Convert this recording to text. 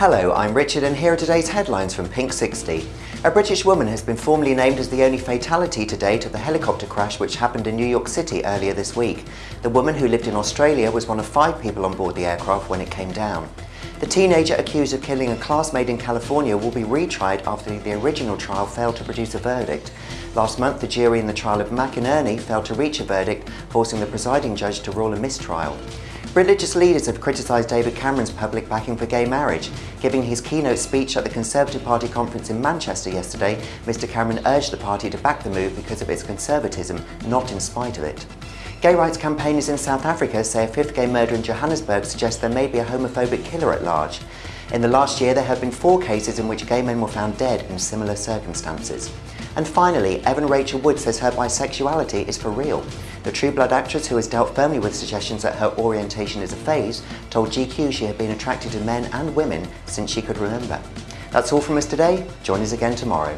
Hello, I'm Richard and here are today's headlines from Pink 60. A British woman has been formally named as the only fatality to date of the helicopter crash which happened in New York City earlier this week. The woman who lived in Australia was one of five people on board the aircraft when it came down. The teenager accused of killing a classmate in California will be retried after the original trial failed to produce a verdict. Last month, the jury in the trial of McInerney failed to reach a verdict, forcing the presiding judge to rule a mistrial. Religious leaders have criticised David Cameron's public backing for gay marriage. Giving his keynote speech at the Conservative Party conference in Manchester yesterday, Mr Cameron urged the party to back the move because of its conservatism, not in spite of it. Gay rights campaigners in South Africa say a fifth gay murder in Johannesburg suggests there may be a homophobic killer at large. In the last year, there have been four cases in which gay men were found dead in similar circumstances. And finally, Evan Rachel Wood says her bisexuality is for real. The True Blood actress, who has dealt firmly with suggestions that her orientation is a phase, told GQ she had been attracted to men and women since she could remember. That's all from us today. Join us again tomorrow.